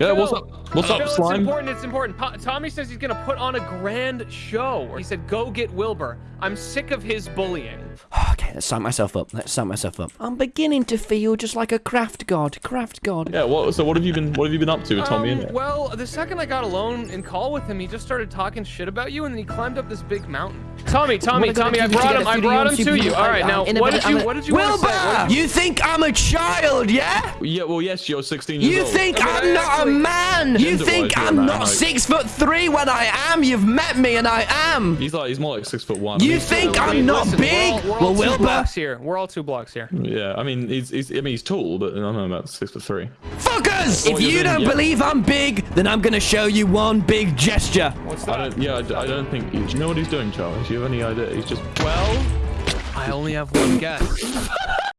Yeah, what's up? What's Phil, up, it's important. It's important. Pa Tommy says he's gonna put on a grand show. He said, "Go get Wilbur." I'm sick of his bullying. Okay, let's sign myself up. Let's sign myself up. I'm beginning to feel just like a craft god. Craft god. Yeah, what? So what have you been? What have you been up to with Tommy? Um, well, the second I got alone and call with him, he just started talking shit about you, and then he climbed up this big mountain. Tommy, Tommy, What am I Tommy, I gonna do to brought him. a I studio brought him to you. All right, now, I'm in a what did you? What did you want to say? What Wilbur! you- You think I'm a child, yeah? Yeah, well, yes, you're 16 years You old. think I mean, I'm not a actually- man? You think you're a I'm man, not like- six foot three when I am? You've met me and I am. He's like, he's more like six foot one. You think I'm not Listen, big? We're all, we're all Well, two Wilbur, blocks here. We're all two blocks here. Yeah, I mean, he's, he's, I mean, he's tall, but I don't know about six foot three. fuckers! If you're doing- don't yeah. believe I'm big, then I'm gonna show you one big gesture. What's I that? don't, yeah, I, d- I don't think. Do you know what he's doing, Charles? Do you have any idea? He's just. Well, I only have one guess.